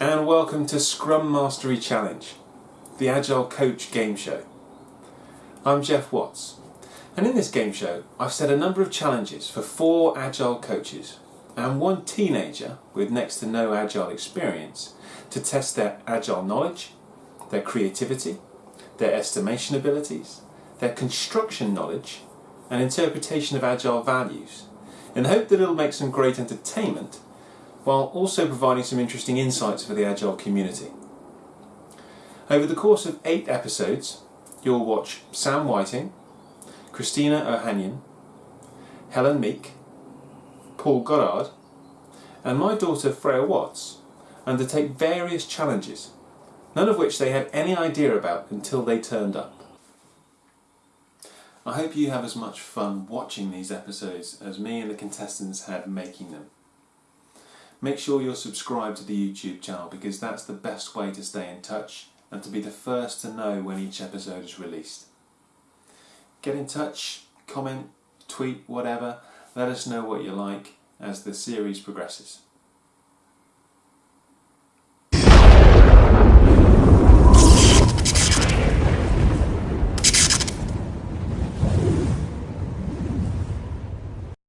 and welcome to Scrum Mastery Challenge, the Agile Coach game show. I'm Geoff Watts, and in this game show I've set a number of challenges for four Agile coaches and one teenager with next to no Agile experience to test their Agile knowledge, their creativity, their estimation abilities, their construction knowledge and interpretation of Agile values in the hope that it'll make some great entertainment while also providing some interesting insights for the Agile community. Over the course of eight episodes, you'll watch Sam Whiting, Christina Ohanian, Helen Meek, Paul Goddard, and my daughter Freya Watts undertake various challenges, none of which they had any idea about until they turned up. I hope you have as much fun watching these episodes as me and the contestants had making them. Make sure you're subscribed to the YouTube channel because that's the best way to stay in touch and to be the first to know when each episode is released. Get in touch, comment, tweet, whatever. Let us know what you like as the series progresses.